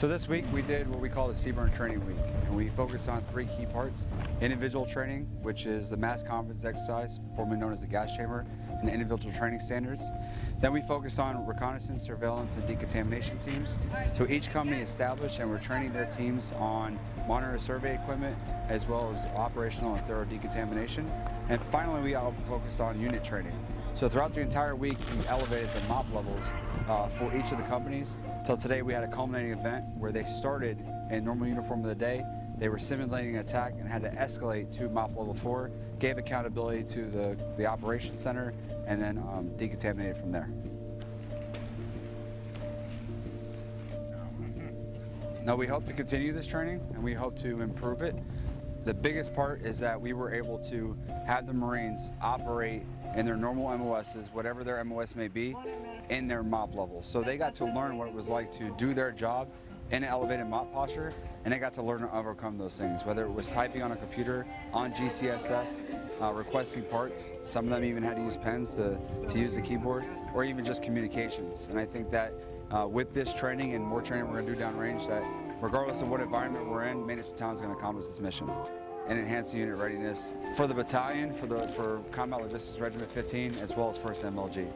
So this week we did what we call the CBRN Training Week, and we focused on three key parts. Individual training, which is the mass confidence exercise, formerly known as the gas chamber, and individual training standards. Then we focused on reconnaissance, surveillance, and decontamination teams. So each company established and we're training their teams on monitor survey equipment, as well as operational and thorough decontamination. And finally, we all focused on unit training. So throughout the entire week, we elevated the MOPP levels uh, for each of the companies. Till today, we had a culminating event where they started in normal uniform of the day. They were simulating an attack and had to escalate to MOPP level four, gave accountability to the, the operations center, and then um, decontaminated from there. Now we hope to continue this training and we hope to improve it. The biggest part is that we were able to have the Marines operate in their normal MOSs, whatever their MOS may be, in their MOPP level. So they got to learn what it was like to do their job in an elevated MOPP posture, and they got to learn to overcome those things, whether it was typing on a computer, on GCSS, uh, requesting parts. Some of them even had to use pens to, to use the keyboard, or even just communications. And I think that uh, with this training and more training we're going to do downrange, that regardless of what environment we're in, Maintenance Battalion is going to accomplish its mission and enhance the unit readiness for the battalion, for the for Combat Logistics Regiment 15, as well as 1st MLG.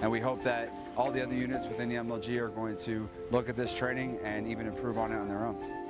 And we hope that all the other units within the MLG are going to look at this training and even improve on it on their own.